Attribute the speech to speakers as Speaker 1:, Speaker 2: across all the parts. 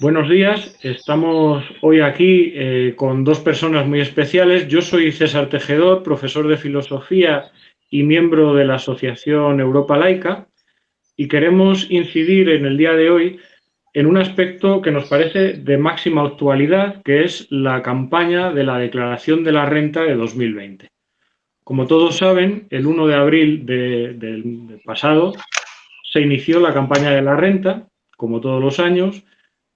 Speaker 1: Buenos días, estamos hoy aquí eh, con dos personas muy especiales. Yo soy César Tejedor, profesor de filosofía y miembro de la Asociación Europa Laica y queremos incidir en el día de hoy en un aspecto que nos parece de máxima actualidad, que es la campaña de la declaración de la renta de 2020. Como todos saben, el 1 de abril del pasado se inició la campaña de la renta, como todos los años,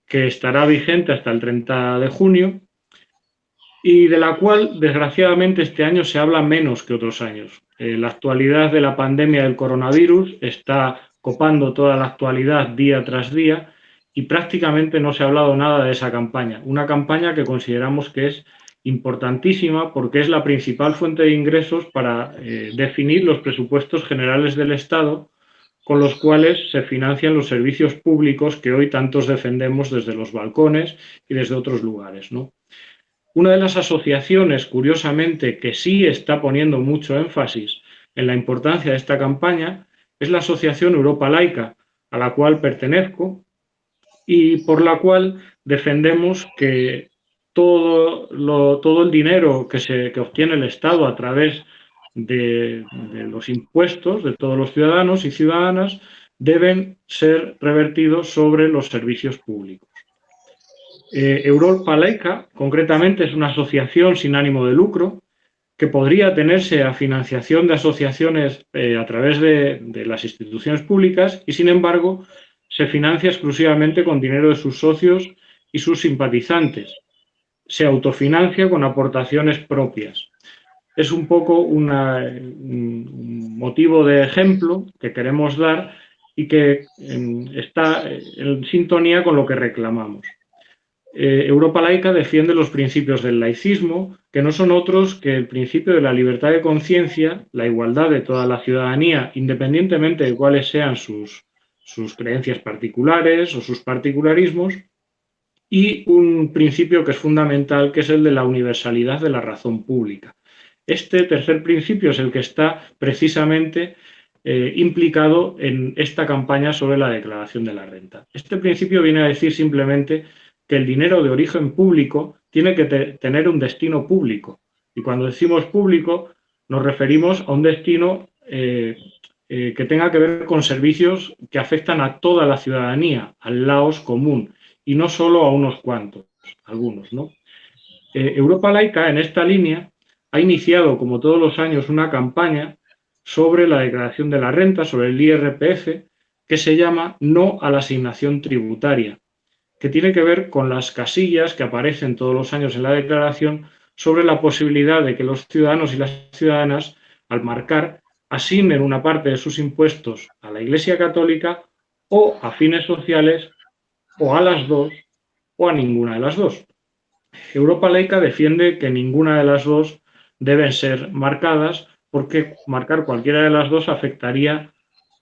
Speaker 1: que estará vigente hasta el 30 de junio y de la cual, desgraciadamente, este año se habla menos que otros años. Eh, la actualidad de la pandemia del coronavirus está copando toda la actualidad día tras día y prácticamente no se ha hablado nada de esa campaña. Una campaña que consideramos que es importantísima porque es la principal fuente de ingresos para eh, definir los presupuestos generales del Estado con los cuales se financian los servicios públicos que hoy tantos defendemos desde los balcones y desde otros lugares. ¿no? Una de las asociaciones, curiosamente, que sí está poniendo mucho énfasis en la importancia de esta campaña es la Asociación Europa Laica, a la cual pertenezco y por la cual defendemos que todo, todo el dinero que, se, que obtiene el Estado a través de, los impuestos de todos los ciudadanos y ciudadanas deben ser revertidos sobre los servicios públicos. Eh, Europa concretamente, es una asociación sin ánimo de lucro que podría tenerse a financiación de asociaciones eh, a través de, las instituciones públicas y, sin embargo, se financia exclusivamente con dinero de sus socios y sus simpatizantes. Se autofinancia con aportaciones propias es un poco un motivo de ejemplo que queremos dar y que está en sintonía con lo que reclamamos. Eh, Europa laica defiende los principios del laicismo, que no son otros que el principio de la libertad de conciencia, la igualdad de toda la ciudadanía, independientemente de cuáles sean sus, sus creencias particulares o sus particularismos, y un principio que es fundamental, que es el de la universalidad de la razón pública. Este tercer principio es el que está precisamente eh, implicado en esta campaña sobre la declaración de la renta. Este principio viene a decir simplemente que el dinero de origen público tiene que tener un destino público. Y cuando decimos público, nos referimos a un destino eh, eh, que tenga que ver con servicios que afectan a toda la ciudadanía, al laos común, y no solo a unos cuantos, algunos. ¿no? Europa Laica, en esta línea, ha iniciado, como todos los años, una campaña sobre la declaración de la renta, sobre el IRPF, que se llama No a la asignación tributaria, que tiene que ver con las casillas que aparecen todos los años en la declaración sobre la posibilidad de que los ciudadanos y las ciudadanas, al marcar, asignen una parte de sus impuestos a la Iglesia Católica o a fines sociales, o a las dos, o a ninguna de las dos. Europa Laica defiende que ninguna de las dos deben ser marcadas porque marcar cualquiera de las dos afectaría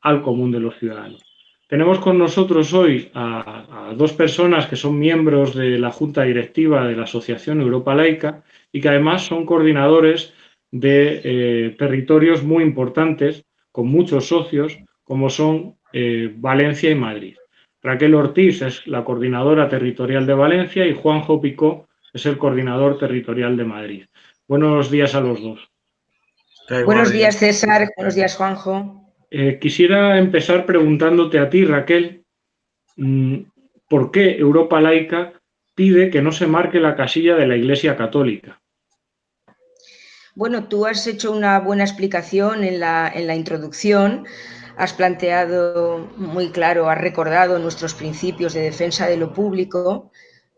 Speaker 1: al común de los ciudadanos. Tenemos con nosotros hoy a, dos personas que son miembros de la Junta Directiva de la Asociación Europa Laica y que además son coordinadores de eh, territorios muy importantes con muchos socios como son eh, Valencia y Madrid. Raquel Ortiz es la coordinadora territorial de Valencia y Juanjo Picó es el coordinador territorial de Madrid. Buenos días a los dos.
Speaker 2: Buenos días, César. Buenos días, Juanjo.
Speaker 1: Eh, quisiera empezar preguntándote a ti, Raquel, mm, ¿por qué Europa Laica pide que no se marque la casilla de la Iglesia Católica?
Speaker 2: Bueno, tú has hecho una buena explicación en la, en la introducción, has planteado muy claro, has recordado nuestros principios de defensa de lo público,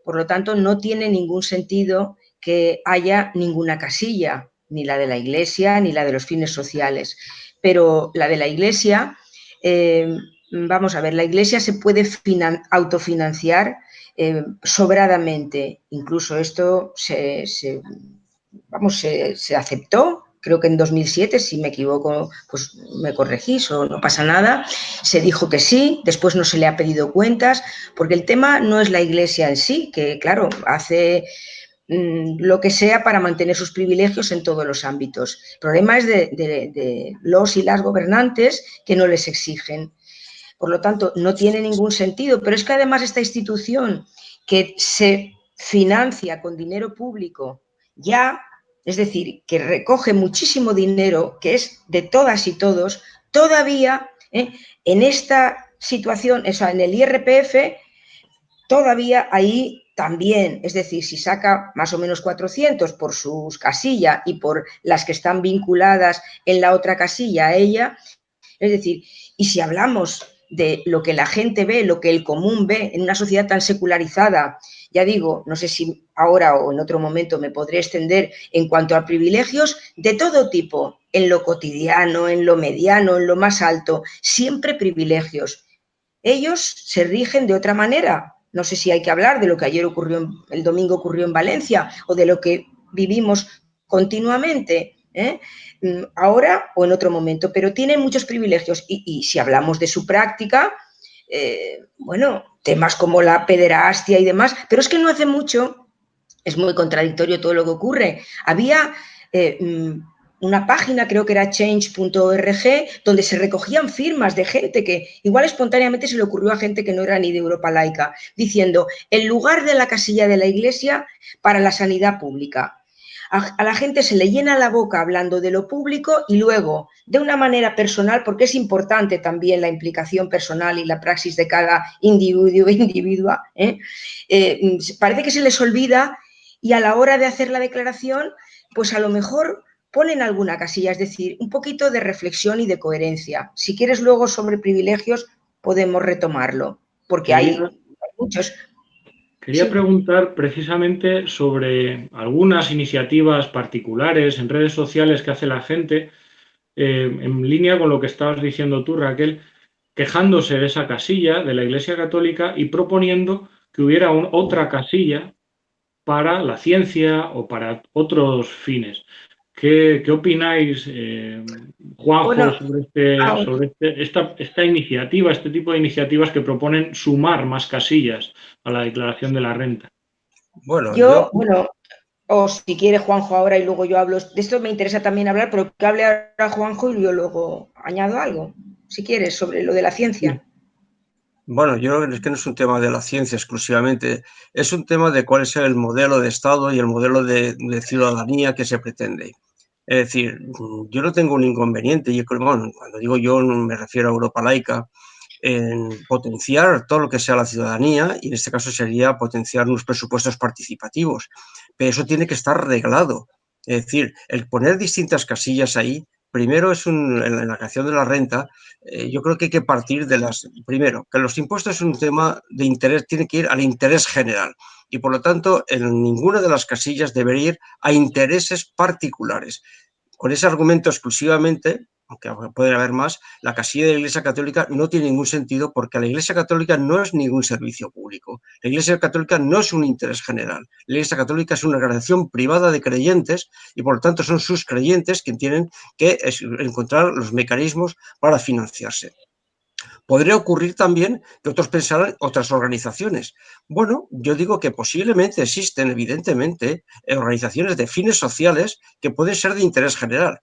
Speaker 2: por lo tanto no tiene ningún sentido que haya ninguna casilla, ni la de la Iglesia, ni la de los fines sociales. Pero la de la Iglesia, eh, vamos a ver, la Iglesia se puede autofinanciar eh, sobradamente. Incluso esto se, vamos, se, aceptó creo que en 2007, si me equivoco, pues me corregís o no pasa nada, se dijo que sí, después no se le ha pedido cuentas, porque el tema no es la iglesia en sí, que claro, hace lo que sea para mantener sus privilegios en todos los ámbitos. El problema es de, los y las gobernantes que no les exigen. Por lo tanto, no tiene ningún sentido. Pero es que además esta institución que se financia con dinero público ya, es decir, que recoge muchísimo dinero, que es de todas y todos, todavía ¿eh? en esta situación, o sea, en el IRPF, todavía ahí también, es decir, si saca más o menos 400 por sus casilla y por las que están vinculadas en la otra casilla a ella, es decir, y si hablamos de lo que la gente ve, lo que el común ve en una sociedad tan secularizada, ya digo, no sé si ahora o en otro momento me podré extender en cuanto a privilegios de todo tipo, en lo cotidiano, en lo mediano, en lo más alto, siempre privilegios. Ellos se rigen de otra manera, no sé si hay que hablar de lo que ayer ocurrió, el domingo ocurrió en Valencia o de lo que vivimos continuamente, ¿eh? mm, ahora o en otro momento, pero tienen muchos privilegios y, si hablamos de su práctica, eh, bueno, temas como la pederastia y demás, pero es que no hace mucho, es muy contradictorio todo lo que ocurre. Había eh, mm, una página, creo que era change.org, donde se recogían firmas de gente que igual espontáneamente se le ocurrió a gente que no era ni de Europa laica, diciendo, el lugar de la casilla de la iglesia para la sanidad pública. A, la gente se le llena la boca hablando de lo público y luego, de una manera personal, porque es importante también la implicación personal y la praxis de cada individuo individua, ¿eh? Eh, parece que se les olvida y a la hora de hacer la declaración, pues a lo mejor ponen alguna casilla, es decir, un poquito de reflexión y de coherencia. Si quieres luego sobre privilegios, podemos retomarlo, porque hay, muchos.
Speaker 1: Quería preguntar precisamente sobre algunas iniciativas particulares en redes sociales que hace la gente, eh, en línea con lo que estabas diciendo tú, Raquel, quejándose de esa casilla de la Iglesia Católica y proponiendo que hubiera otra casilla para la ciencia o para otros fines. ¿Qué, opináis, eh, Juanjo, sobre, este, este, esta, iniciativa, este tipo de iniciativas que proponen sumar más casillas a la declaración de la renta?
Speaker 2: Bueno, yo, bueno, o si quiere Juanjo ahora y luego yo hablo, de esto me interesa también hablar, pero que hable ahora Juanjo y yo luego añado algo, si quieres, sobre lo de la ciencia.
Speaker 3: Bueno, yo creo que no es un tema de la ciencia exclusivamente, es un tema de cuál es el modelo de Estado y el modelo de, ciudadanía que se pretende. Es decir, yo no tengo un inconveniente, y bueno, cuando digo yo me refiero a Europa laica, en potenciar todo lo que sea la ciudadanía, y en este caso sería potenciar unos presupuestos participativos, pero eso tiene que estar reglado. Es decir, el poner distintas casillas ahí primero es en la creación de la renta, eh, yo creo que hay que partir de las, primero, que los impuestos es un tema de interés, tiene que ir al interés general y por lo tanto en ninguna de las casillas debería ir a intereses particulares. Con ese argumento exclusivamente, aunque puede haber más, la casilla de la Iglesia Católica no tiene ningún sentido porque la Iglesia Católica no es ningún servicio público. La Iglesia Católica no es un interés general. La Iglesia Católica es una organización privada de creyentes y por lo tanto son sus creyentes quienes tienen que encontrar los mecanismos para financiarse. Podría ocurrir también que otros pensaran otras organizaciones. Bueno, yo digo que posiblemente existen, evidentemente, organizaciones de fines sociales que pueden ser de interés general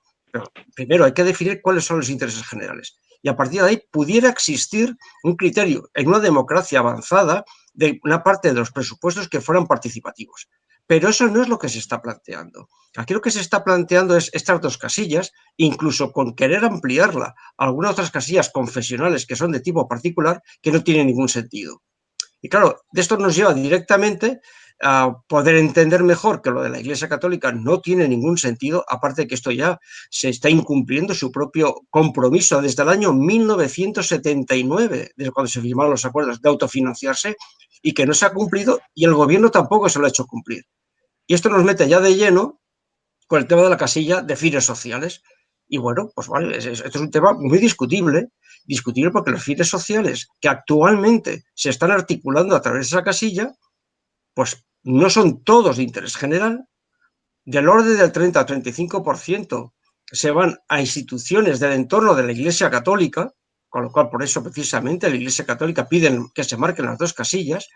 Speaker 3: primero hay que definir cuáles son los intereses generales. Y a partir de ahí pudiera existir un criterio en una democracia avanzada de una parte de los presupuestos que fueran participativos. Pero eso no es lo que se está planteando. Aquí lo que se está planteando es estas dos casillas, incluso con querer ampliarla a algunas otras casillas confesionales que son de tipo particular, que no tienen ningún sentido. Y claro, de esto nos lleva directamente a poder entender mejor que lo de la Iglesia Católica no tiene ningún sentido, aparte de que esto ya se está incumpliendo su propio compromiso desde el año 1979, desde cuando se firmaron los acuerdos de autofinanciarse, y que no se ha cumplido y el gobierno tampoco se lo ha hecho cumplir. Y esto nos mete ya de lleno con el tema de la casilla de fines sociales. Y bueno, pues vale, esto es un tema muy discutible, discutible porque los fines sociales que actualmente se están articulando a través de esa casilla, pues no son todos de interés general, del orden del 30 a 35% se van a instituciones del entorno de la Iglesia Católica, con lo cual por eso precisamente la Iglesia Católica pide que se marquen las dos casillas,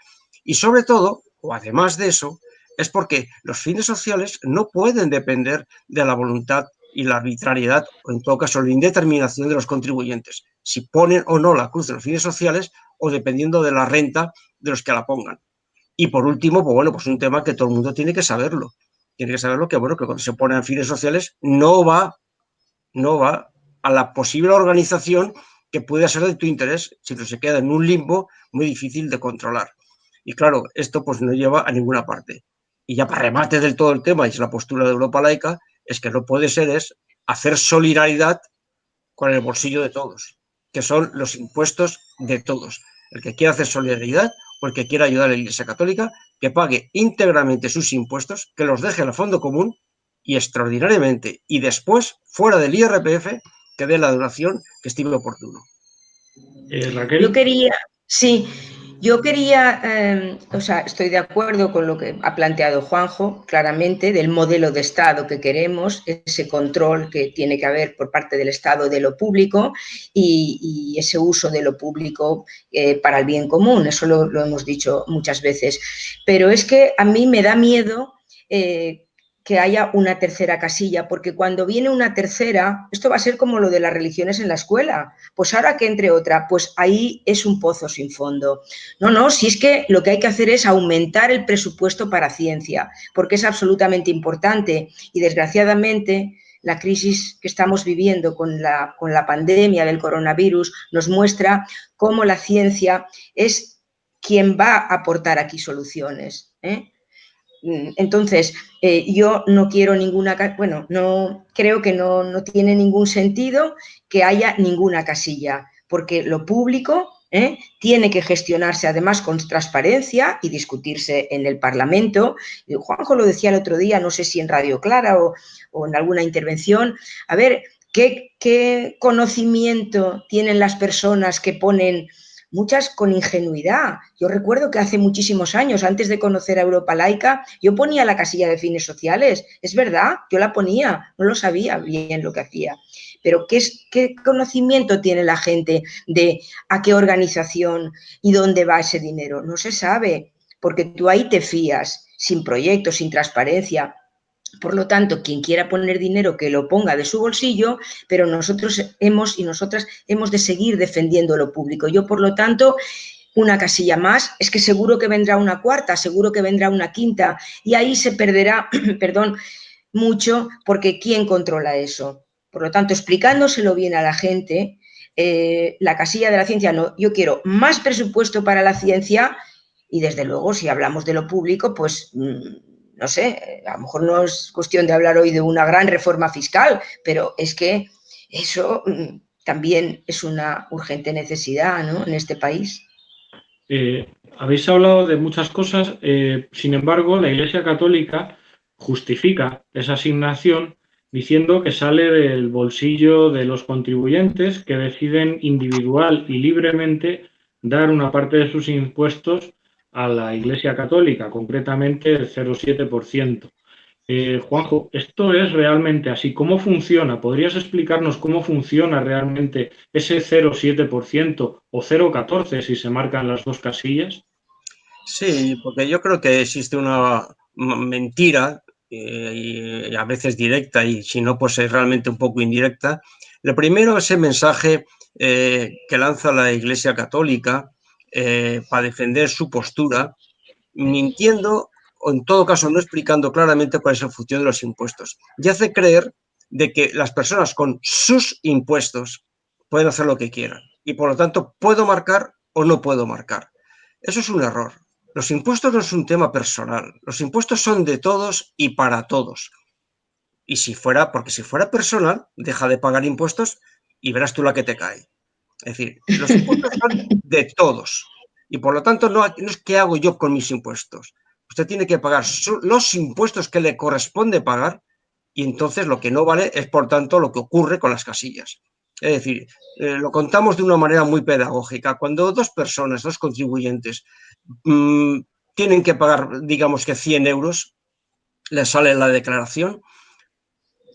Speaker 3: y sobre todo, o además de eso, es porque los fines sociales no pueden depender de la voluntad y la arbitrariedad, o en todo caso la indeterminación de los contribuyentes, si ponen o no la cruz de los fines sociales o dependiendo de la renta de los que la pongan. Y por último, pues bueno, pues un tema que todo el mundo tiene que saberlo. Tiene que saberlo que, bueno, que cuando se ponen fines sociales no va, no va a la posible organización que pueda ser de tu interés, sino se queda en un limbo muy difícil de controlar. Y claro, esto pues no lleva a ninguna parte. Y ya para remate del todo el tema, y es la postura de Europa laica, es que no puede ser es hacer solidaridad con el bolsillo de todos, que son los impuestos de todos. El que quiera hacer solidaridad o el que quiera ayudar a la Iglesia Católica, que pague íntegramente sus impuestos, que los deje en el fondo común y extraordinariamente, y después, fuera del IRPF, que dé la donación que estime oportuno.
Speaker 2: Eh, Yo quería, sí, yo quería, em, o sea, estoy de acuerdo con lo que ha planteado Juanjo, claramente, del modelo de Estado que queremos, ese control que tiene que haber por parte del Estado de lo público y, ese uso de lo público eh, para el bien común, eso lo, hemos dicho muchas veces. Pero es que a mí me da miedo eh, que haya una tercera casilla, porque cuando viene una tercera, esto va a ser como lo de las religiones en la escuela, pues ahora que entre otra, pues ahí es un pozo sin fondo. No, no, si es que lo que hay que hacer es aumentar el presupuesto para ciencia, porque es absolutamente importante y desgraciadamente la crisis que estamos viviendo con la, con la pandemia del coronavirus nos muestra cómo la ciencia es quien va a aportar aquí soluciones. ¿eh? Mm, entonces, eh, yo no quiero ninguna, bueno, no creo que no, no, tiene ningún sentido que haya ninguna casilla, porque lo público ¿eh? tiene que gestionarse además con transparencia y discutirse en el Parlamento. Juanjo lo decía el otro día, no sé si en Radio Clara o, en alguna intervención, a ver, ¿qué, ¿qué conocimiento tienen las personas que ponen muchas con ingenuidad. Yo recuerdo que hace muchísimos años, antes de conocer a Europa Laica, yo ponía la casilla de fines sociales. Es verdad, yo la ponía, no lo sabía bien lo que hacía. Pero ¿qué, es, qué conocimiento tiene la gente de a qué organización y dónde va ese dinero? No se sabe, porque tú ahí te fías, sin proyectos, sin transparencia. Por lo tanto, quien quiera poner dinero que lo ponga de su bolsillo, pero nosotros hemos y nosotras hemos de seguir defendiendo lo público. Yo, por lo tanto, una casilla más, es que seguro que vendrá una cuarta, seguro que vendrá una quinta y ahí se perderá, perdón, mucho porque ¿quién controla eso? Por lo tanto, explicándoselo bien a la gente, eh, la casilla de la ciencia no, yo quiero más presupuesto para la ciencia y desde luego si hablamos de lo público, pues mm, no sé, a lo mejor no es cuestión de hablar hoy de una gran reforma fiscal, pero es que eso mm, también es una urgente necesidad ¿no? en este país.
Speaker 1: Eh, habéis hablado de muchas cosas, eh, sin embargo, la Iglesia Católica justifica esa asignación diciendo que sale del bolsillo de los contribuyentes que deciden individual y libremente dar una parte de sus impuestos a la Iglesia Católica, concretamente el 0,7%. Eh, Juanjo, ¿esto es realmente así? ¿Cómo funciona? ¿Podrías explicarnos cómo funciona realmente ese 0,7% o 0,14% si se marcan las dos casillas?
Speaker 3: Sí, porque yo creo que existe una mentira, eh, y a veces directa y si no, pues es realmente un poco indirecta. Lo primero, ese mensaje eh, que lanza la Iglesia Católica eh, para defender su postura, mintiendo o en todo caso no explicando claramente cuál es el función de los impuestos. Y hace creer de que las personas con sus impuestos pueden hacer lo que quieran y por lo tanto puedo marcar o no puedo marcar. Eso es un error. Los impuestos no es un tema personal. Los impuestos son de todos y para todos. Y si fuera, porque si fuera personal, deja de pagar impuestos y verás tú la que te cae. Es decir, los impuestos son de todos. Y por lo tanto, no, es qué hago yo con mis impuestos. Usted tiene que pagar los impuestos que le corresponde pagar y entonces lo que no vale es, por tanto, lo que ocurre con las casillas. Es decir, eh, lo contamos de una manera muy pedagógica. Cuando dos personas, dos contribuyentes, mm, tienen que pagar, digamos que 100 euros, les sale la declaración,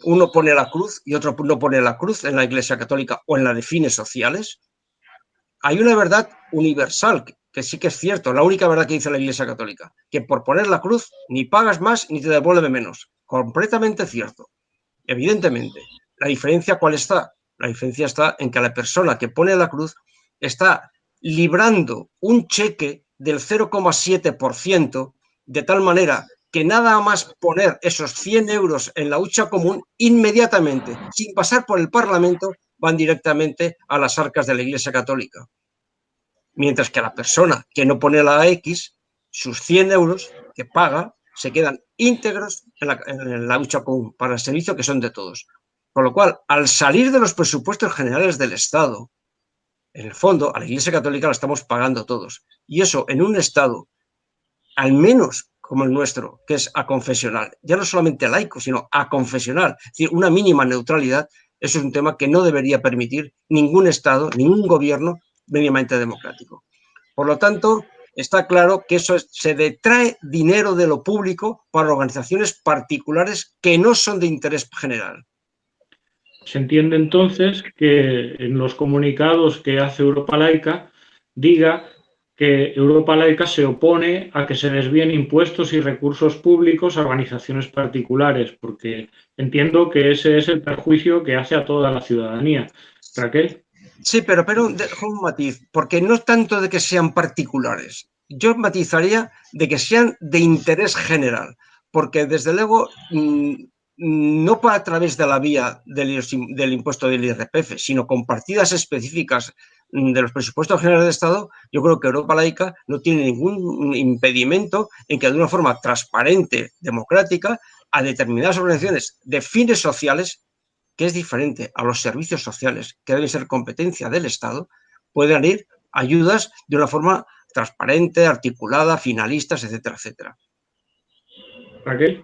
Speaker 3: uno pone la cruz y otro no pone la cruz en la Iglesia Católica o en la de fines sociales, hay una verdad universal, que sí que es cierto, la única verdad que dice la Iglesia Católica, que por poner la cruz ni pagas más ni te devuelve menos. Completamente cierto. Evidentemente, la diferencia ¿cuál está? La diferencia está en que la persona que pone la cruz está librando un cheque del 0,7%, de tal manera que nada más poner esos 100 euros en la hucha común, inmediatamente, sin pasar por el Parlamento, van directamente a las arcas de la Iglesia Católica. Mientras que la persona que no pone la X, sus 100 euros que paga, se quedan íntegros en la, en la hucha común para el servicio que son de todos. Con lo cual, al salir de los presupuestos generales del Estado, en el fondo, a la Iglesia Católica la estamos pagando todos. Y eso en un Estado, al menos como el nuestro, que es aconfesional, ya no solamente laico, sino aconfesional, es decir, una mínima neutralidad, eso es un tema que no debería permitir ningún Estado, ningún gobierno mínimamente democrático. Por lo tanto, está claro que eso se detrae dinero de lo público para organizaciones particulares que no son de interés general.
Speaker 1: Se entiende entonces que en los comunicados que hace Europa Laica diga que Europa Laica se opone a que se desvíen impuestos y recursos públicos a organizaciones particulares, porque entiendo que ese es el perjuicio que hace a toda la ciudadanía. Raquel.
Speaker 3: Sí, pero, pero un matiz, porque no tanto de que sean particulares, yo matizaría de que sean de interés general, porque desde luego no a través de la vía del, del, impuesto del IRPF, sino con partidas específicas de los presupuestos generales de Estado, yo creo que Europa laica no tiene ningún impedimento en que de una forma transparente, democrática, a determinadas organizaciones de fines sociales, que es diferente a los servicios sociales, que deben ser competencia del Estado, puedan ir ayudas de una forma transparente, articulada, finalistas, etcétera, etcétera.
Speaker 1: Raquel.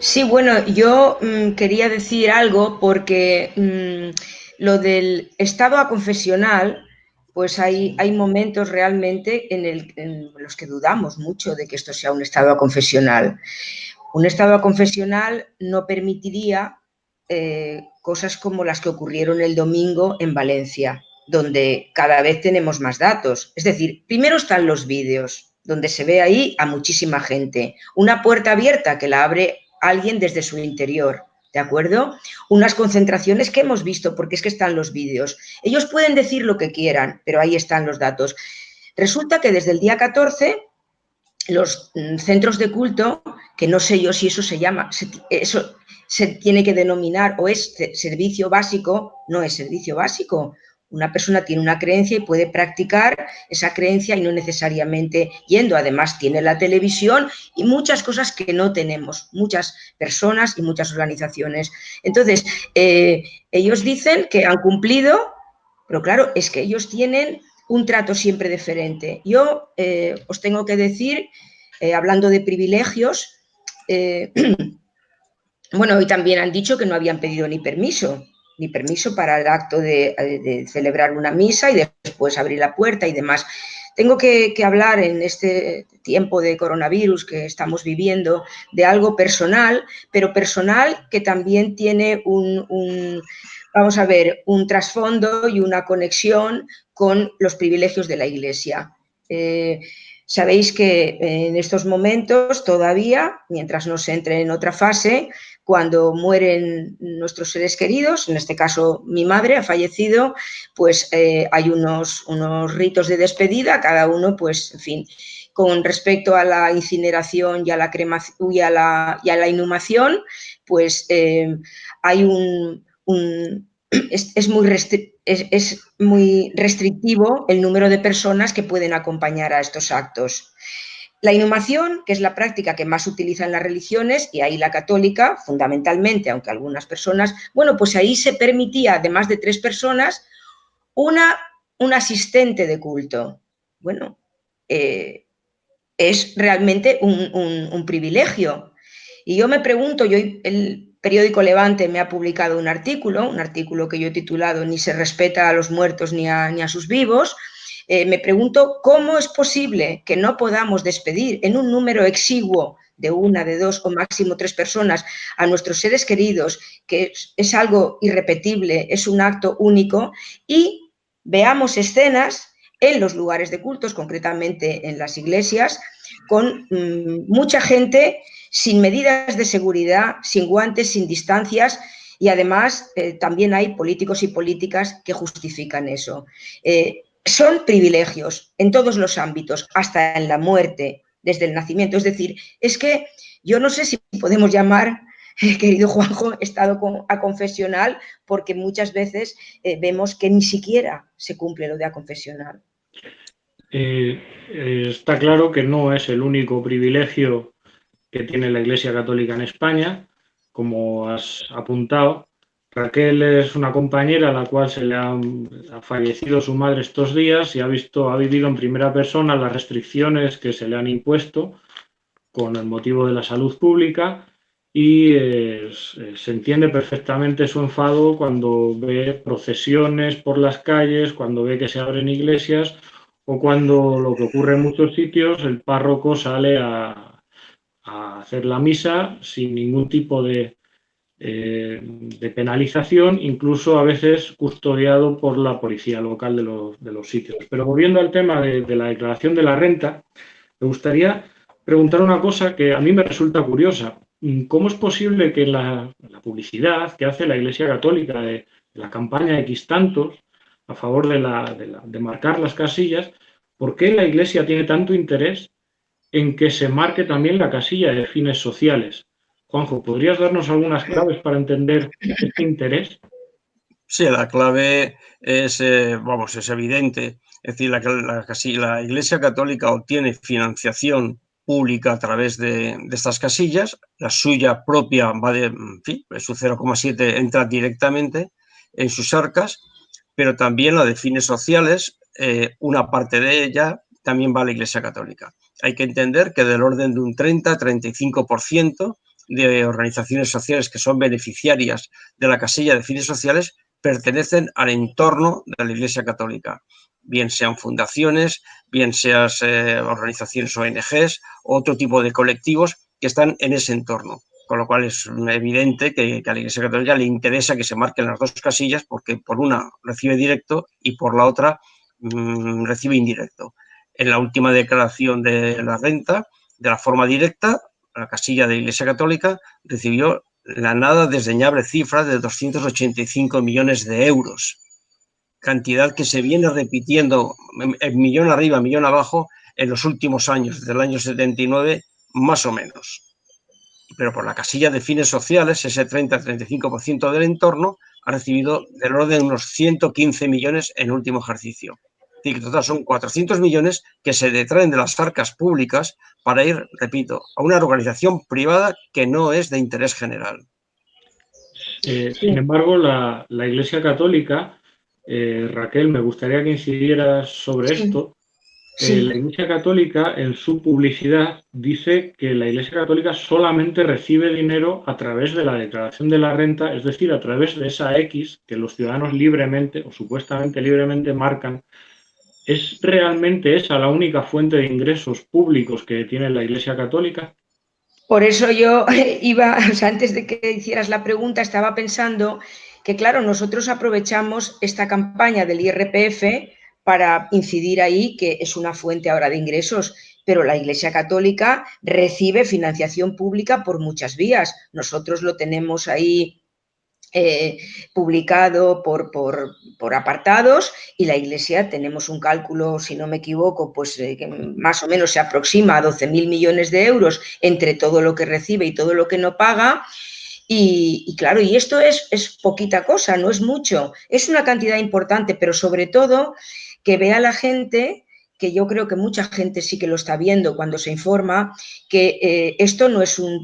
Speaker 2: Sí, bueno, yo mmm, quería decir algo porque mmm, lo del estado aconfesional, pues hay, hay momentos realmente en, el, en, los que dudamos mucho de que esto sea un estado aconfesional. Un estado aconfesional no permitiría eh, cosas como las que ocurrieron el domingo en Valencia, donde cada vez tenemos más datos. Es decir, primero están los vídeos, donde se ve ahí a muchísima gente. Una puerta abierta que la abre alguien desde su interior, ¿de acuerdo? Unas concentraciones que hemos visto, porque es que están los vídeos. Ellos pueden decir lo que quieran, pero ahí están los datos. Resulta que desde el día 14 los mm, centros de culto, que no sé yo si eso se llama, eso se tiene que denominar o es servicio básico, no es servicio básico, una persona tiene una creencia y puede practicar esa creencia y no necesariamente yendo. Además, tiene la televisión y muchas cosas que no tenemos, muchas personas y muchas organizaciones. Entonces, eh, ellos dicen que han cumplido, pero claro, es que ellos tienen un trato siempre diferente. Yo eh, os tengo que decir, eh, hablando de privilegios, bueno, hoy también han dicho que no habían pedido ni permiso ni permiso para el acto de, celebrar una misa y después abrir la puerta y demás. Tengo que, hablar en este tiempo de coronavirus que estamos viviendo de algo personal, pero personal que también tiene un, un vamos a ver, un trasfondo y una conexión con los privilegios de la Iglesia. Eh, sabéis que en estos momentos todavía, mientras no se entre en otra fase, cuando mueren nuestros seres queridos, en este caso mi madre ha fallecido, pues eh, hay unos, unos ritos de despedida, cada uno, pues, en fin, con respecto a la incineración y a la, cremación, y a la, inhumación, pues eh, hay un, es, es, muy restrictivo el número de personas que pueden acompañar a estos actos. La inhumación, que es la práctica que más utilizan las religiones, y ahí la católica, fundamentalmente, aunque algunas personas, bueno, pues ahí se permitía, además de tres personas, una, un asistente de culto. Bueno, eh, es realmente un, un, privilegio. Y yo me pregunto, yo el periódico Levante me ha publicado un artículo, un artículo que yo he titulado Ni se respeta a los muertos ni a, ni a sus vivos, eh, me pregunto cómo es posible que no podamos despedir en un número exiguo de una, de dos o máximo tres personas a nuestros seres queridos, que es, algo irrepetible, es un acto único, y veamos escenas en los lugares de cultos, concretamente en las iglesias, con mmm, mucha gente sin medidas de seguridad, sin guantes, sin distancias, y además eh, también hay políticos y políticas que justifican eso. Eh, son privilegios en todos los ámbitos, hasta en la muerte, desde el nacimiento. Es decir, es que yo no sé si podemos llamar, querido Juanjo, estado confesional, porque muchas veces eh, vemos que ni siquiera se cumple lo de confesional.
Speaker 1: Eh, eh, está claro que no es el único privilegio que tiene la Iglesia Católica en España, como has apuntado. Raquel es una compañera a la cual se le ha, fallecido su madre estos días y ha visto, ha vivido en primera persona las restricciones que se le han impuesto con el motivo de la salud pública y eh, se entiende perfectamente su enfado cuando ve procesiones por las calles, cuando ve que se abren iglesias o cuando lo que ocurre en muchos sitios, el párroco sale a, hacer la misa sin ningún tipo de, eh, de, penalización, incluso a veces custodiado por la policía local de los, de los sitios. Pero volviendo al tema de, la declaración de la renta, me gustaría preguntar una cosa que a mí me resulta curiosa. ¿Cómo es posible que la, la publicidad que hace la Iglesia Católica de, la campaña X tantos a favor de, la, de marcar las casillas, ¿por qué la Iglesia tiene tanto interés en que se marque también la casilla de fines sociales. Juanjo, ¿podrías darnos algunas claves para entender este interés?
Speaker 3: Sí, la clave es, eh, vamos, es evidente. Es decir, la, la, Iglesia Católica obtiene financiación pública a través de, estas casillas, la suya propia va de, en fin, su 0,7 entra directamente en sus arcas, pero también la de fines sociales, eh, una parte de ella también va a la Iglesia Católica hay que entender que del orden de un 30-35% de organizaciones sociales que son beneficiarias de la casilla de fines sociales pertenecen al entorno de la Iglesia Católica, bien sean fundaciones, bien sean eh, organizaciones ONGs, otro tipo de colectivos que están en ese entorno. Con lo cual es evidente que, a la Iglesia Católica le interesa que se marquen las dos casillas porque por una recibe directo y por la otra mm, recibe indirecto en la última declaración de la renta, de la forma directa, la casilla de Iglesia Católica recibió la nada desdeñable cifra de 285 millones de euros, cantidad que se viene repitiendo en millón arriba, millón abajo, en los últimos años, desde el año 79, más o menos. Pero por la casilla de fines sociales, ese 30-35% del entorno ha recibido del orden de unos 115 millones en último ejercicio que total son 400 millones que se detraen de las arcas públicas para ir, repito, a una organización privada que no es de interés general.
Speaker 1: Eh, sin embargo, la, Iglesia Católica, eh, Raquel, me gustaría que incidieras sobre esto. Eh, la Iglesia Católica, en su publicidad, dice que la Iglesia Católica solamente recibe dinero a través de la declaración de la renta, es decir, a través de esa X que los ciudadanos libremente o supuestamente libremente marcan ¿Es realmente esa la única fuente de ingresos públicos que tiene la Iglesia Católica?
Speaker 2: Por eso yo iba, antes de que hicieras la pregunta, estaba pensando que, claro, nosotros aprovechamos esta campaña del IRPF para incidir ahí, que es una fuente ahora de ingresos, pero la Iglesia Católica recibe financiación pública por muchas vías. Nosotros lo tenemos ahí eh, publicado por, por, apartados y la Iglesia tenemos un cálculo, si no me equivoco, pues eh, que más o menos se aproxima a 12.000 millones de euros entre todo lo que recibe y todo lo que no paga. Y, claro, y esto es, es poquita cosa, no es mucho, es una cantidad importante, pero sobre todo que vea la gente que yo creo que mucha gente sí que lo está viendo cuando se informa, que eh, esto no es un,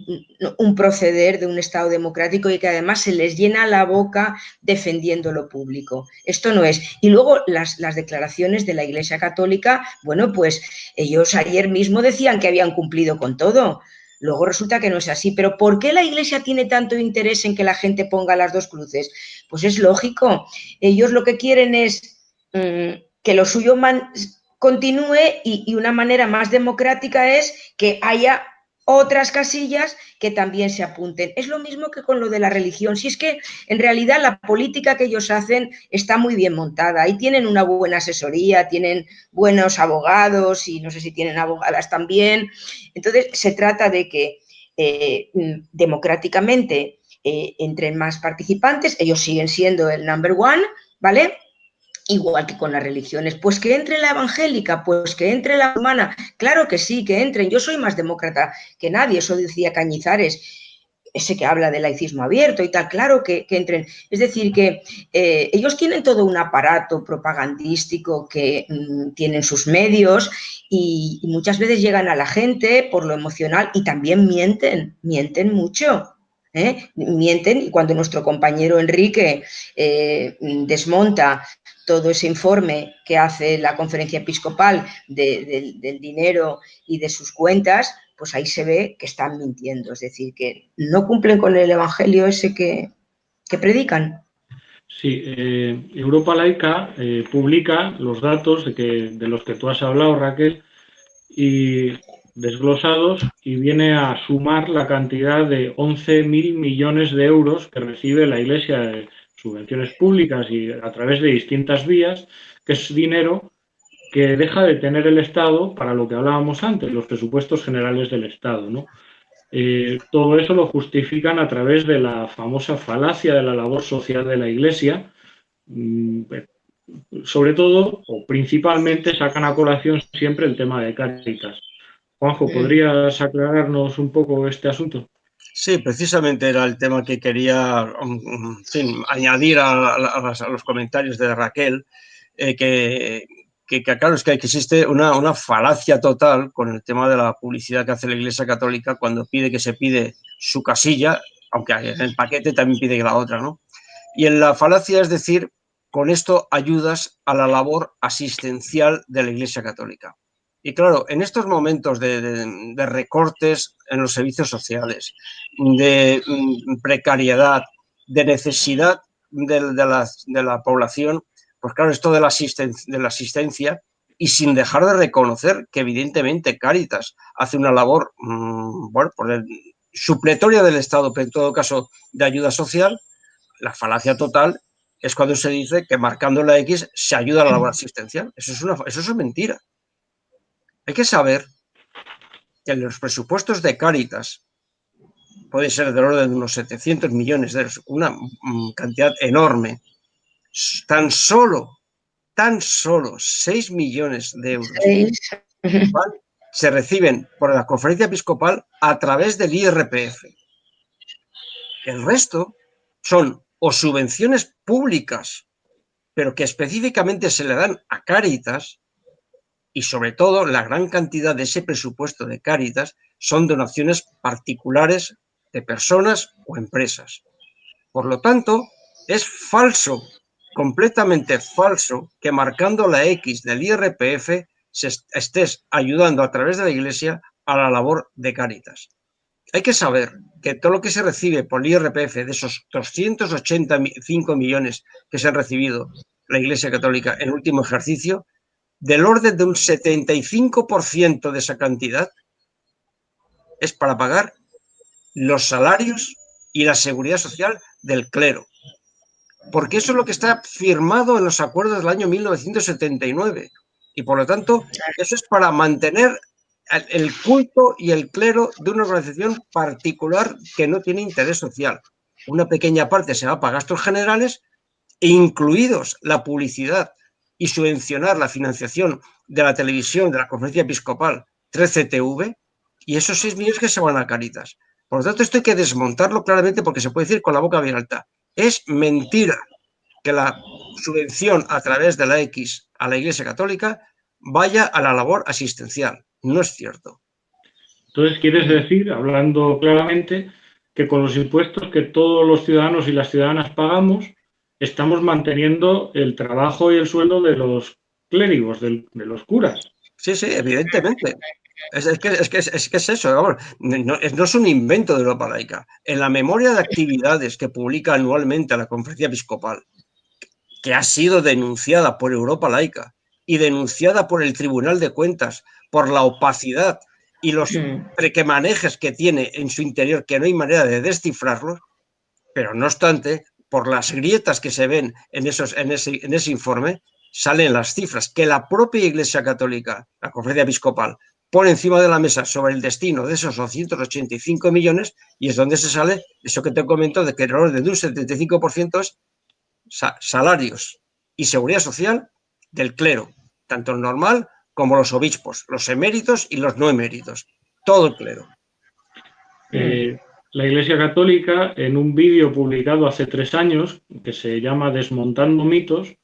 Speaker 2: proceder de un Estado democrático y que además se les llena la boca defendiendo lo público. Esto no es. Y luego las, declaraciones de la Iglesia Católica, bueno, pues ellos ayer mismo decían que habían cumplido con todo. Luego resulta que no es así. Pero ¿por qué la Iglesia tiene tanto interés en que la gente ponga las dos cruces? Pues es lógico. Ellos lo que quieren es mm, que lo suyo continúe y, una manera más democrática es que haya otras casillas que también se apunten. Es lo mismo que con lo de la religión. Si es que en realidad la política que ellos hacen está muy bien montada y tienen una buena asesoría, tienen buenos abogados y no sé si tienen abogadas también. Entonces se trata de que eh, democráticamente eh, entren más participantes, ellos siguen siendo el number one, ¿vale? Igual que con las religiones. Pues que entre la evangélica, pues que entre la humana. Claro que sí, que entren. Yo soy más demócrata que nadie, eso decía Cañizares ese que habla del laicismo abierto y tal, claro que, entren. Es decir, que eh, ellos tienen todo un aparato propagandístico que mm, tienen sus medios y, muchas veces llegan a la gente por lo emocional y también mienten, mienten mucho. ¿eh? Mienten y cuando nuestro compañero Enrique eh, desmonta todo ese informe que hace la conferencia episcopal del dinero y de sus cuentas, pues ahí se ve que están mintiendo, es decir, que no cumplen con el evangelio ese que, predican.
Speaker 1: Sí, eh, Europa Laica eh, publica los datos de, que, de los que tú has hablado, Raquel, y desglosados, y viene a sumar la cantidad de 11.000 millones de euros que recibe la Iglesia de subvenciones públicas y a través de distintas vías, que es dinero que deja de tener el Estado para lo que hablábamos antes, los presupuestos generales del Estado. ¿no? Eh, todo eso lo justifican a través de la famosa falacia de la labor social de la Iglesia. Mm, sobre todo, o principalmente, sacan a colación siempre el tema de Cáritas. Juanjo, ¿podrías aclararnos un poco este asunto?
Speaker 3: Sí, precisamente era el tema que quería mm, añadir a, los comentarios de Raquel, eh, que, que, claro, es que existe una, una, falacia total con el tema de la publicidad que hace la Iglesia Católica cuando pide que se pide su casilla, aunque en el paquete también pide la otra, ¿no? Y en la falacia es decir, con esto ayudas a la labor asistencial de la Iglesia Católica. Y claro, en estos momentos de, recortes en los servicios sociales, de mm, precariedad, de necesidad de, la, población, pues claro, esto de la, asistencia, de la asistencia y sin dejar de reconocer que evidentemente Cáritas hace una labor, por el, supletoria del Estado, pero en todo caso de ayuda social, la falacia total es cuando se dice que marcando la X se ayuda a la labor asistencial. Eso es, una, eso es mentira. Hay que saber que los presupuestos de Cáritas puede ser del orden de unos 700 millones de euros, una mm, cantidad enorme, tan solo, tan solo 6 millones de euros se reciben por la conferencia episcopal a través del IRPF. El resto son o subvenciones públicas, pero que específicamente se le dan a Cáritas, y sobre todo la gran cantidad de ese presupuesto de Cáritas son donaciones particulares de personas o empresas. Por lo tanto, es falso completamente falso que marcando la X del IRPF se estés ayudando a través de la Iglesia a la labor de Cáritas. Hay que saber que todo lo que se recibe por el IRPF de esos 285 millones que se han recibido la Iglesia Católica en el último ejercicio, del orden de un 75% de esa cantidad es para pagar los salarios y la seguridad social del clero porque eso es lo que está firmado en los acuerdos del año 1979. Y por lo tanto, eso es para mantener el culto y el clero de una organización particular que no tiene interés social. Una pequeña parte se va para gastos generales, incluidos la publicidad y subvencionar la financiación de la televisión, de la conferencia episcopal 13TV, y esos 6 millones que se van a Caritas. Por lo tanto, esto hay que desmontarlo claramente porque se puede decir con la boca bien alta. Es mentira que la subvención a través de la X a la Iglesia Católica vaya a la labor asistencial. No es cierto.
Speaker 1: Entonces, quieres decir, hablando claramente, que con los impuestos que todos los ciudadanos y las ciudadanas pagamos, estamos manteniendo el trabajo y el sueldo de los clérigos, de, los curas.
Speaker 3: Sí, sí, evidentemente. Es, que, es, que, es, que, es, eso, no, es un invento de Europa laica. En la memoria de actividades que publica anualmente la Conferencia Episcopal, que ha sido denunciada por Europa laica y denunciada por el Tribunal de Cuentas por la opacidad y los prequemanejes que tiene en su interior, que no hay manera de descifrarlos, pero no obstante, por las grietas que se ven en, esos, en, ese, en ese informe, salen las cifras que la propia Iglesia Católica, la Conferencia Episcopal, pone encima de la mesa sobre el destino de esos 285 millones y es donde se sale eso que te comento de que el error de un 75% es salarios y seguridad social del clero, tanto el normal como los obispos, los eméritos y los no eméritos, todo el clero.
Speaker 1: Eh, la Iglesia Católica, en un vídeo publicado hace tres años, que se llama Desmontando mitos,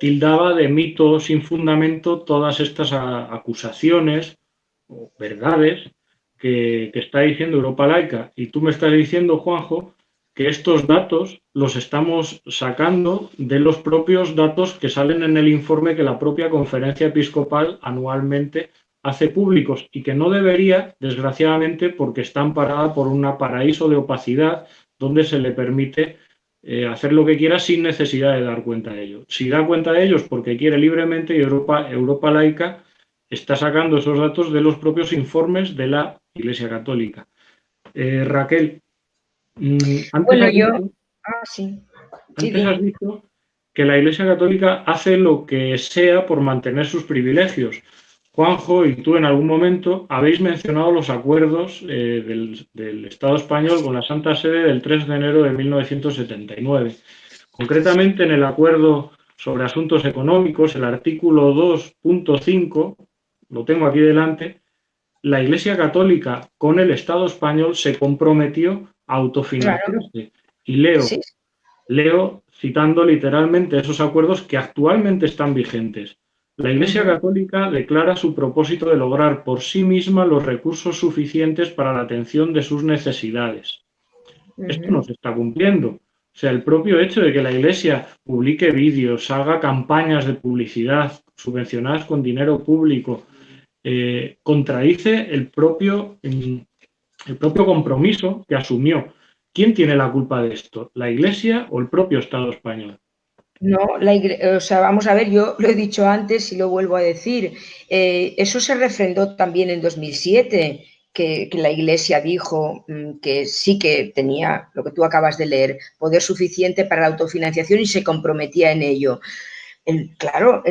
Speaker 1: tildaba de mitos sin fundamento todas estas acusaciones o verdades que, que, está diciendo Europa Laica. Y tú me estás diciendo, Juanjo, que estos datos los estamos sacando de los propios datos que salen en el informe que la propia conferencia episcopal anualmente hace públicos y que no debería, desgraciadamente, porque está amparada por un paraíso de opacidad donde se le permite eh, hacer lo que quiera sin necesidad de dar cuenta de ello. Si da cuenta de ellos porque quiere libremente y Europa, Europa laica está sacando esos datos de los propios informes de la Iglesia Católica. Eh, Raquel,
Speaker 2: Mm, antes bueno, yo... ah, sí.
Speaker 1: Antes has dicho que la Iglesia Católica hace lo que sea por mantener sus privilegios. Juanjo y tú en algún momento habéis mencionado los acuerdos eh, del, del, Estado español con la Santa Sede del 3 de enero de 1979. Concretamente en el acuerdo sobre asuntos económicos, el artículo 2.5, lo tengo aquí delante, la Iglesia Católica con el Estado español se comprometió autofinanciarse. Y leo, leo citando literalmente esos acuerdos que actualmente están vigentes. La Iglesia Católica declara su propósito de lograr por sí misma los recursos suficientes para la atención de sus necesidades. Esto no se está cumpliendo. O sea, el propio hecho de que la Iglesia publique vídeos, haga campañas de publicidad subvencionadas con dinero público, eh, contradice el propio mm, el propio compromiso que asumió. ¿Quién tiene la culpa de esto? ¿La Iglesia o el propio Estado español?
Speaker 2: No, la o sea, vamos a ver, yo lo he dicho antes y lo vuelvo a decir. Eh, eso se refrendó también en 2007, que, la Iglesia dijo mm, que sí que tenía, lo que tú acabas de leer, poder suficiente para la autofinanciación y se comprometía en ello. claro,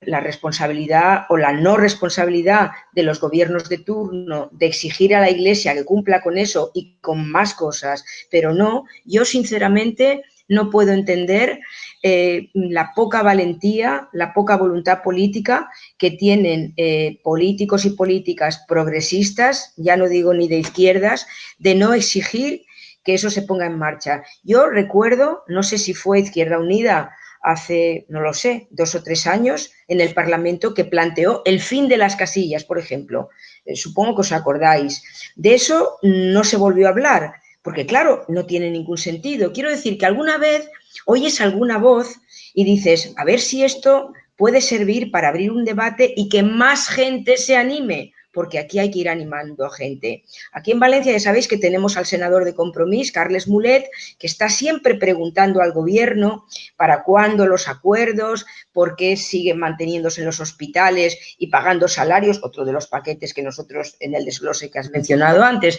Speaker 2: la responsabilidad o la no responsabilidad de los gobiernos de turno de exigir a la Iglesia que cumpla con eso y con más cosas, pero no, yo sinceramente no puedo entender eh, la poca valentía, la poca voluntad política que tienen eh, políticos y políticas progresistas, ya no digo ni de izquierdas, de no exigir que eso se ponga en marcha. Yo recuerdo, no sé si fue Izquierda Unida hace, no lo sé, dos o tres años en el Parlamento que planteó el fin de las casillas, por ejemplo. Eh, supongo que os acordáis. De eso no se volvió a hablar, porque claro, no tiene ningún sentido. Quiero decir que alguna vez oyes alguna voz y dices, a ver si esto puede servir para abrir un debate y que más gente se anime porque aquí hay que ir animando a gente. Aquí en Valencia ya sabéis que tenemos al senador de Compromís, Carles Mulet, que está siempre preguntando al gobierno para cuándo los acuerdos, por qué siguen manteniéndose en los hospitales y pagando salarios, otro de los paquetes que nosotros en el desglose que has mencionado antes.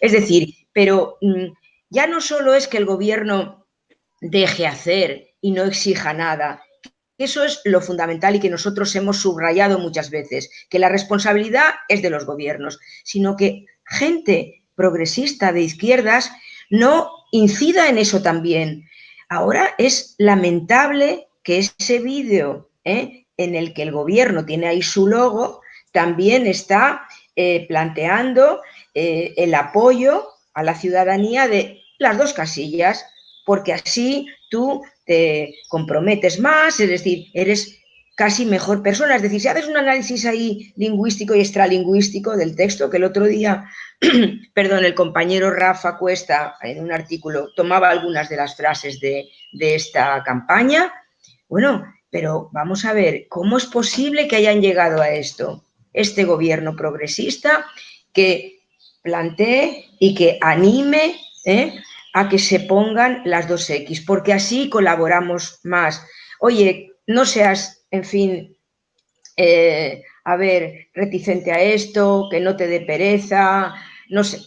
Speaker 2: Es decir, pero mm, ya no solo es que el gobierno deje hacer y no exija nada, eso es lo fundamental y que nosotros hemos subrayado muchas veces, que la responsabilidad es de los gobiernos, sino que gente progresista de izquierdas no incida en eso también. Ahora es lamentable que ese vídeo ¿eh? en el que el gobierno tiene ahí su logo también está eh, planteando eh, el apoyo a la ciudadanía de las dos casillas, porque así tú te comprometes más, es decir, eres casi mejor persona. Es decir, si haces un análisis ahí lingüístico y extralingüístico del texto, que el otro día, perdón, el compañero Rafa Cuesta, en un artículo, tomaba algunas de las frases de, de esta campaña, bueno, pero vamos a ver, ¿cómo es posible que hayan llegado a esto? Este gobierno progresista que plantee y que anime ¿eh? A que se pongan las dos X, porque así colaboramos más. Oye, no seas, en fin, eh, a ver, reticente a esto, que no te dé pereza, no sé,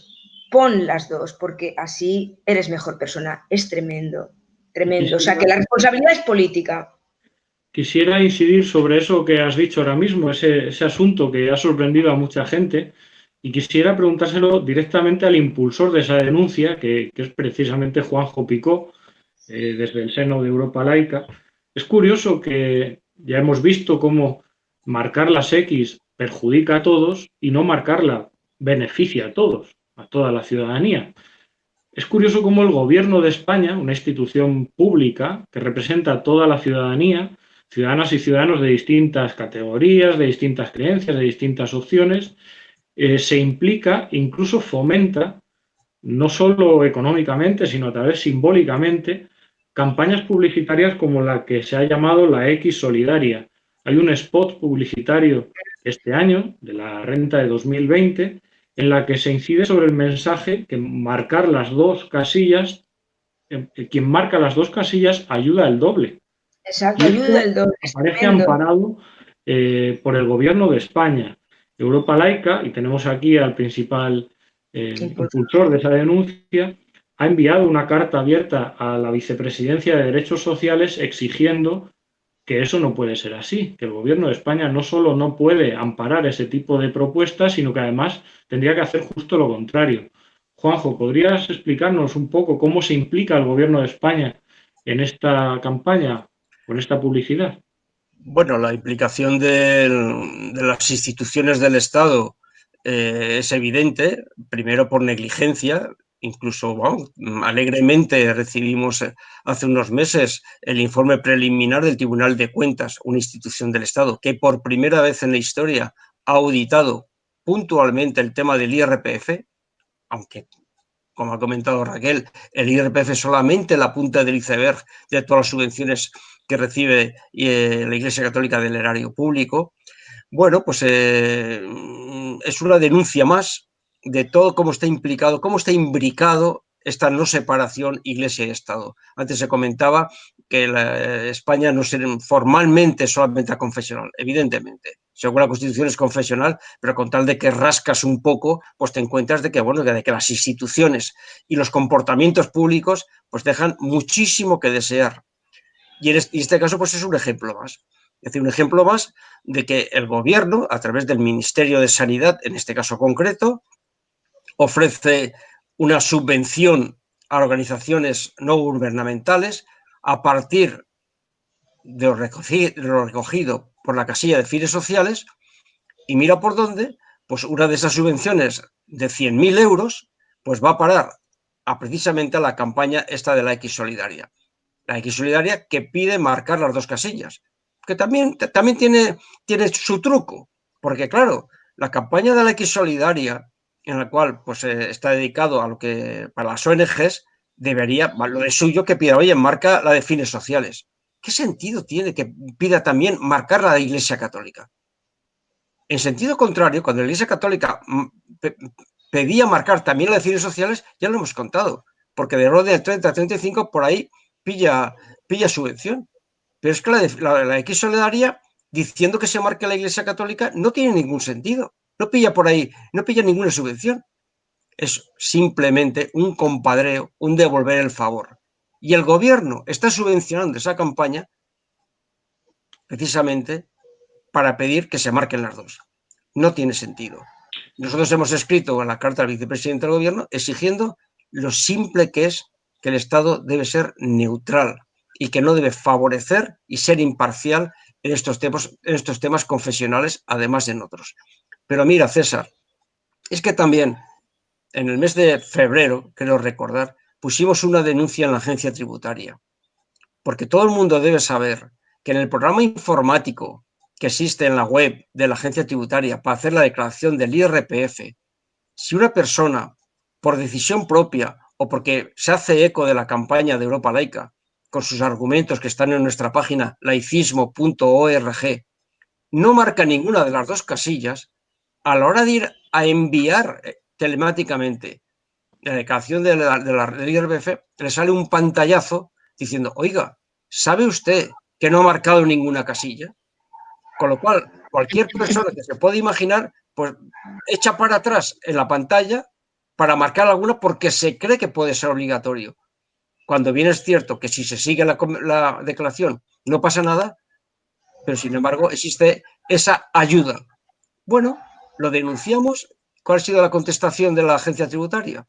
Speaker 2: pon las dos, porque así eres mejor persona. Es tremendo, tremendo. O sea, que la responsabilidad es política.
Speaker 1: Quisiera incidir sobre eso que has dicho ahora mismo, ese, ese asunto que ha sorprendido a mucha gente, y quisiera preguntárselo directamente al impulsor de esa denuncia, que, es precisamente Juanjo Picó, eh, desde el seno de Europa Laica. Es curioso que ya hemos visto cómo marcar las X perjudica a todos y no marcarla beneficia a todos, a toda la ciudadanía. Es curioso cómo el gobierno de España, una institución pública que representa a toda la ciudadanía, ciudadanas y ciudadanos de distintas categorías, de distintas creencias, de distintas opciones, eh, se implica, incluso fomenta, no solo económicamente, sino a través simbólicamente, campañas publicitarias como la que se ha llamado la X Solidaria. Hay un spot publicitario este año, de la renta de 2020, en la que se incide sobre el mensaje que marcar las dos casillas, eh, quien marca las dos casillas ayuda el doble.
Speaker 2: Exacto, ayuda el doble.
Speaker 1: Parece amparado eh, por el gobierno de España. Europa Laica, y tenemos aquí al principal eh, impulsor de esa denuncia, ha enviado una carta abierta a la Vicepresidencia de Derechos Sociales exigiendo que eso no puede ser así, que el Gobierno de España no solo no puede amparar ese tipo de propuestas, sino que además tendría que hacer justo lo contrario. Juanjo, ¿podrías explicarnos un poco cómo se implica el Gobierno de España en esta campaña, con esta publicidad?
Speaker 3: Bueno, la implicación de, las instituciones del Estado eh, es evidente, primero por negligencia, incluso alegremente recibimos eh, hace unos meses el informe preliminar del Tribunal de Cuentas, una institución del Estado que por primera vez en la historia ha auditado puntualmente el tema del IRPF, aunque, como ha comentado Raquel, el IRPF es solamente la punta del iceberg de todas las subvenciones que recibe eh, la Iglesia Católica del erario público. Bueno, pues eh, es una denuncia más de todo cómo está implicado, cómo está imbricado esta no separación Iglesia y Estado. Antes se comentaba que la, España no es formalmente solamente confesional, evidentemente. Según la Constitución es confesional, pero con tal de que rascas un poco, pues te encuentras de que, bueno, de que las instituciones y los comportamientos públicos pues dejan muchísimo que desear. Y en este caso pues es un ejemplo más. Es decir, un ejemplo más de que el gobierno, a través del Ministerio de Sanidad, en este caso concreto, ofrece una subvención a organizaciones no gubernamentales a partir de lo, recogido, por la casilla de fines sociales y mira por dónde, pues una de esas subvenciones de 100.000 euros pues va a parar a precisamente a la campaña esta de la X Solidaria. X Solidaria que pide marcar las dos casillas, que también, también tiene, tiene su truco, porque claro, la campaña de la X Solidaria en la cual pues, eh, está dedicado a lo que para las ONGs debería, lo de suyo que pida, oye, marca la de fines sociales. ¿Qué sentido tiene que pida también marcar la de Iglesia Católica? En sentido contrario, cuando la Iglesia Católica mm, pedía marcar también la de fines sociales, ya lo hemos contado, porque de orden del 30 a 35 por ahí pilla, pilla subvención. Pero es que la, de, la, la X Solidaria, diciendo que se marque la Iglesia Católica, no tiene ningún sentido. No pilla por ahí, no pilla ninguna subvención. Es simplemente un compadreo, un devolver el favor. Y el gobierno está subvencionando esa campaña precisamente para pedir que se marquen las dos. No tiene sentido. Nosotros hemos escrito en la carta al vicepresidente del gobierno exigiendo lo simple que es que el Estado debe ser neutral y que no debe favorecer y ser imparcial en estos temas, en estos temas confesionales, además de en otros. Pero mira, César, es que también en el mes de febrero, creo recordar, pusimos una denuncia en la agencia tributaria. Porque todo el mundo debe saber que en el programa informático que existe en la web de la agencia tributaria para hacer la declaración del IRPF, si una persona, por decisión propia o porque se hace eco de la campaña de Europa Laica, con sus argumentos que están en nuestra página laicismo.org, no marca ninguna de las dos casillas, a la hora de ir a enviar eh, telemáticamente la declaración de la, de IRBF, le sale un pantallazo diciendo, oiga, ¿sabe usted que no ha marcado ninguna casilla? Con lo cual, cualquier persona que se pueda imaginar, pues echa para atrás en la pantalla para marcar alguna porque se cree que puede ser obligatorio. Cuando bien es cierto que si se sigue la, la declaración no pasa nada, pero sin embargo existe esa ayuda. Bueno, lo denunciamos. ¿Cuál ha sido la contestación de la agencia tributaria?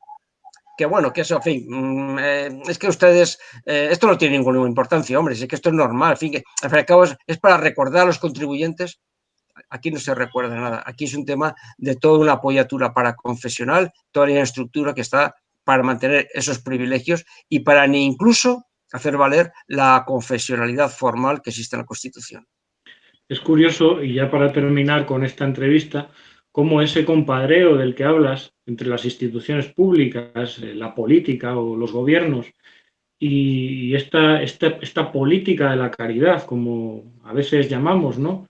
Speaker 3: que bueno, que eso, en fin, mm, eh, es que ustedes, eh, esto no tiene ninguna importancia, hombre, es que esto es normal, en fin, que al fin y al cabo es, para recordar a los contribuyentes, aquí no se recuerda nada, aquí es un tema de toda una apoyatura para confesional, toda la estructura que está para mantener esos privilegios y para ni incluso hacer valer la confesionalidad formal que existe en la Constitución.
Speaker 1: Es curioso, y ya para terminar con esta entrevista, cómo ese compadreo del que hablas entre las instituciones públicas, eh, la política o los gobiernos y esta, esta, política de la caridad, como a veces llamamos, ¿no?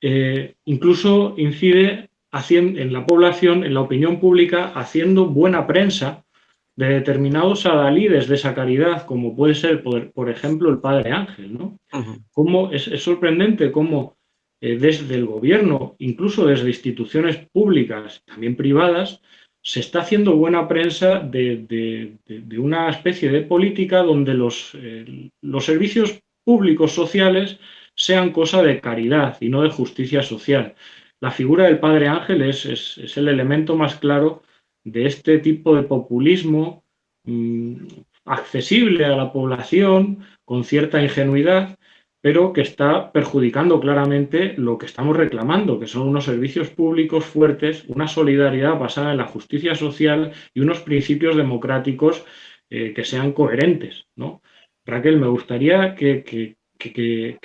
Speaker 1: Eh, incluso incide en la población, en la opinión pública, haciendo buena prensa de determinados adalides de esa caridad, como puede ser, por, ejemplo, el Padre Ángel. ¿no? es, sorprendente cómo eh, desde el gobierno, incluso desde instituciones públicas, también privadas, se está haciendo buena prensa de, una especie de política donde los, eh, los, servicios públicos sociales sean cosa de caridad y no de justicia social. La figura del Padre Ángel es, es, el elemento más claro de este tipo de populismo mm, accesible a la población, con cierta ingenuidad, pero que está perjudicando claramente lo que estamos reclamando, que son unos servicios públicos fuertes, una solidaridad basada en la justicia social y unos principios democráticos eh, que sean coherentes. ¿no? Raquel, me gustaría que,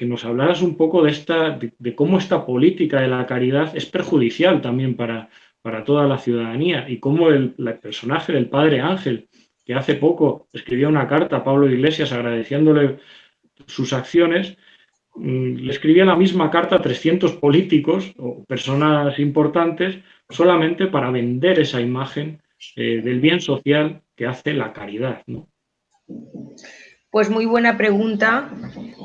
Speaker 1: nos hablaras un poco de, esta, de, cómo esta política de la caridad es perjudicial también para, para toda la ciudadanía y cómo el, el personaje del padre Ángel, que hace poco escribió una carta a Pablo Iglesias agradeciéndole sus acciones, mm, le escribía la misma carta a 300 políticos o personas importantes solamente para vender esa imagen eh, del bien social que hace la caridad. ¿no?
Speaker 2: Pues muy buena pregunta,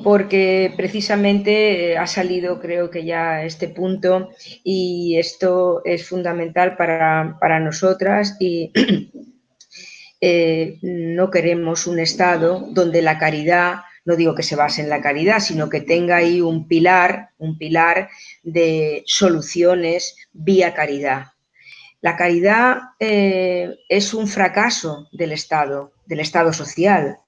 Speaker 2: porque precisamente eh, ha salido creo que ya este punto y esto es fundamental para, nosotras y eh, no queremos un Estado donde la caridad no digo que se base en la caridad, sino que tenga ahí un pilar, un pilar de soluciones vía caridad. La caridad eh, es un fracaso del Estado, del Estado social,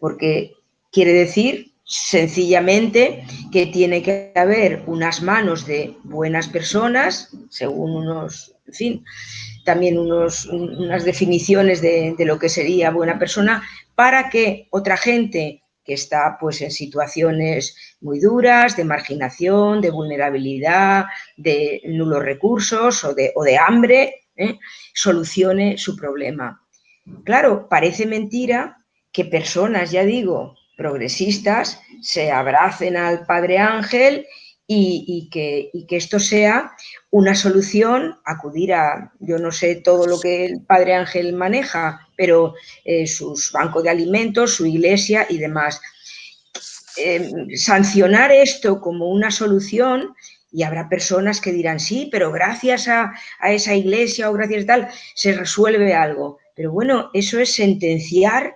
Speaker 2: porque quiere decir sencillamente que tiene que haber unas manos de buenas personas, según unos, en fin, también unos, unas definiciones de, lo que sería buena persona, para que otra gente que está pues en situaciones muy duras, de marginación, de vulnerabilidad, de nulos recursos o de, o de hambre, ¿eh? solucione su problema. Claro, parece mentira que personas, ya digo, progresistas, se abracen al Padre Ángel y, que, esto sea una solución, acudir a, yo no sé todo lo que el Padre Ángel maneja, pero eh, sus bancos de alimentos, su iglesia y demás. Eh, sancionar esto como una solución y habrá personas que dirán, sí, pero gracias a, a esa iglesia o gracias a tal, se resuelve algo. Pero bueno, eso es sentenciar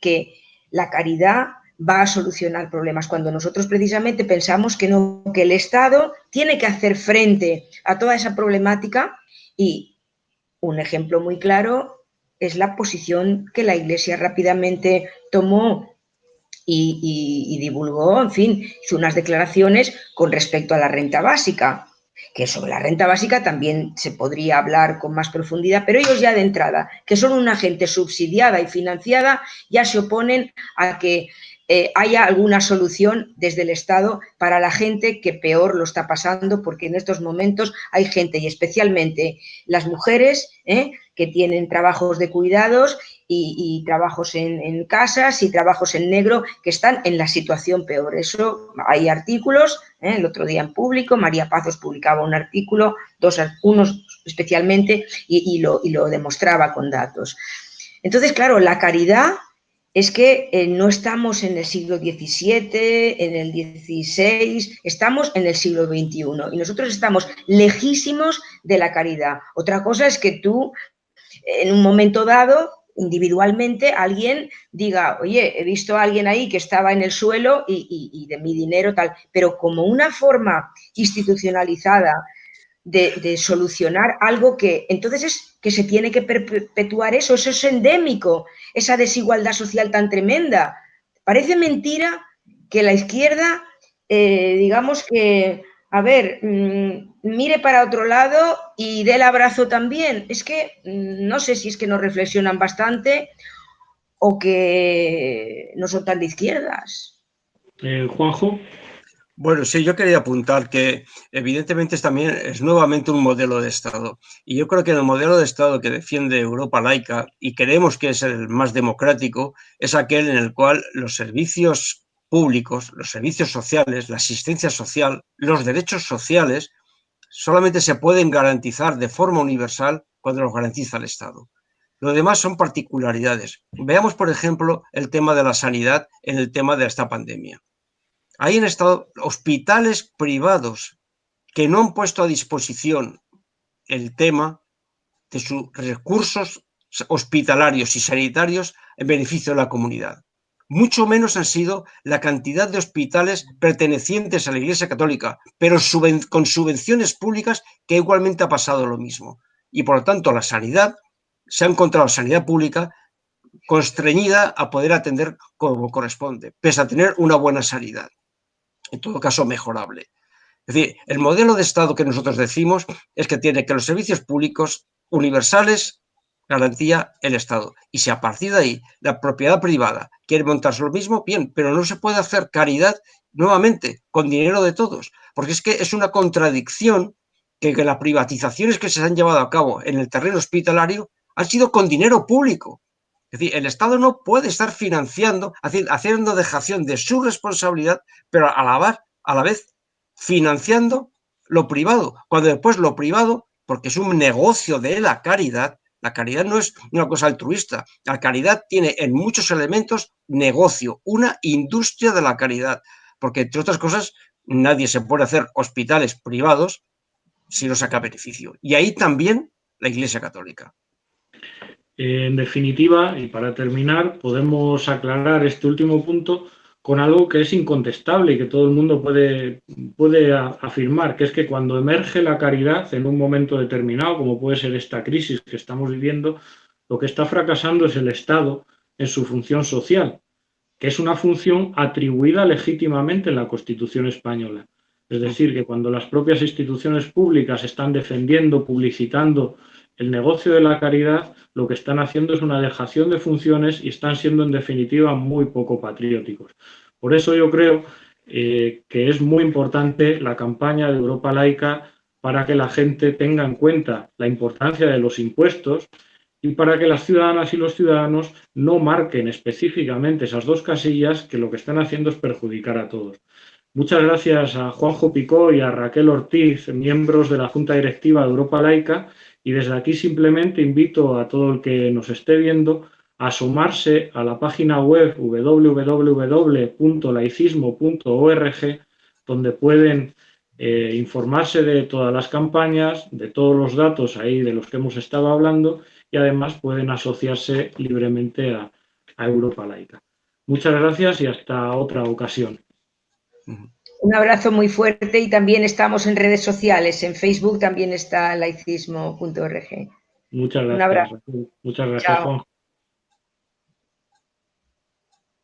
Speaker 2: que la caridad va a solucionar problemas, cuando nosotros precisamente pensamos que no, que el Estado tiene que hacer frente a toda esa problemática y un ejemplo muy claro es la posición que la Iglesia rápidamente tomó y, divulgó, en fin, hizo unas declaraciones con respecto a la renta básica, que sobre la renta básica también se podría hablar con más profundidad, pero ellos ya de entrada, que son una gente subsidiada y financiada, ya se oponen a que eh, haya alguna solución desde el Estado para la gente que peor lo está pasando, porque en estos momentos hay gente, y especialmente las mujeres, ¿eh? que tienen trabajos de cuidados y, trabajos en, casas y trabajos en negro que están en la situación peor. Eso hay artículos, ¿eh? el otro día en público, María Pazos publicaba un artículo, dos, unos especialmente, y, lo, y lo demostraba con datos. Entonces, claro, la caridad es que eh, no estamos en el siglo XVII, en el XVI, estamos en el siglo XXI y nosotros estamos lejísimos de la caridad. Otra cosa es que tú, en un momento dado, individualmente, alguien diga, oye, he visto a alguien ahí que estaba en el suelo y, de mi dinero tal, pero como una forma institucionalizada de, solucionar algo que entonces es que se tiene que perpetuar eso, eso es endémico, esa desigualdad social tan tremenda. Parece mentira que la izquierda, eh, digamos que, a ver, mm, mire para otro lado y dé el abrazo también. Es que mm, no sé si es que no reflexionan bastante o que no son tan de izquierdas.
Speaker 1: Eh, Juanjo.
Speaker 3: Bueno, sí, yo quería apuntar que evidentemente es también es nuevamente un modelo de Estado. Y yo creo que el modelo de Estado que defiende Europa laica y creemos que es el más democrático es aquel en el cual los servicios públicos, los servicios sociales, la asistencia social, los derechos sociales solamente se pueden garantizar de forma universal cuando los garantiza el Estado. Lo demás son particularidades. Veamos, por ejemplo, el tema de la sanidad en el tema de esta pandemia. Hay en estado hospitales privados que no han puesto a disposición el tema de sus recursos hospitalarios y sanitarios en beneficio de la comunidad. Mucho menos han sido la cantidad de hospitales pertenecientes a la Iglesia Católica, pero con subvenciones públicas que igualmente ha pasado lo mismo. Y por lo tanto la sanidad, se ha encontrado sanidad pública constreñida a poder atender como corresponde, pese a tener una buena sanidad en todo caso mejorable. Es decir, el modelo de Estado que nosotros decimos es que tiene que los servicios públicos universales garantía el Estado. Y si a partir de ahí la propiedad privada quiere montarse lo mismo, bien, pero no se puede hacer caridad nuevamente con dinero de todos, porque es que es una contradicción que, las privatizaciones que se han llevado a cabo en el terreno hospitalario han sido con dinero público. Es decir, el Estado no puede estar financiando, haciendo dejación de su responsabilidad, pero a a la vez financiando lo privado, cuando después lo privado, porque es un negocio de la caridad, la caridad no es una cosa altruista, la caridad tiene en muchos elementos negocio, una industria de la caridad, porque entre otras cosas nadie se puede hacer hospitales privados si no saca beneficio. Y ahí también la Iglesia Católica.
Speaker 1: En definitiva, y para terminar, podemos aclarar este último punto con algo que es incontestable y que todo el mundo puede, puede afirmar, que es que cuando emerge la caridad en un momento determinado, como puede ser esta crisis que estamos viviendo, lo que está fracasando es el Estado en su función social, que es una función atribuida legítimamente en la Constitución española. Es decir, que cuando las propias instituciones públicas están defendiendo, publicitando el negocio de la caridad, lo que están haciendo es una dejación de funciones y están siendo en definitiva muy poco patrióticos. Por eso yo creo eh, que es muy importante la campaña de Europa Laica para que la gente tenga en cuenta la importancia de los impuestos y para que las ciudadanas y los ciudadanos no marquen específicamente esas dos casillas que lo que están haciendo es perjudicar a todos. Muchas gracias a Juanjo Picó y a Raquel Ortiz, miembros de la Junta Directiva de Europa Laica, y desde aquí simplemente invito a todo el que nos esté viendo a sumarse a la página web www.laicismo.org, donde pueden eh, informarse de todas las campañas, de todos los datos ahí de los que hemos estado hablando y además pueden asociarse libremente a, a Europa Laica. Muchas gracias y hasta otra ocasión.
Speaker 2: Un abrazo muy fuerte y también estamos en redes sociales. En Facebook también está laicismo.org.
Speaker 1: Muchas gracias. Un abrazo. Muchas gracias, Juan.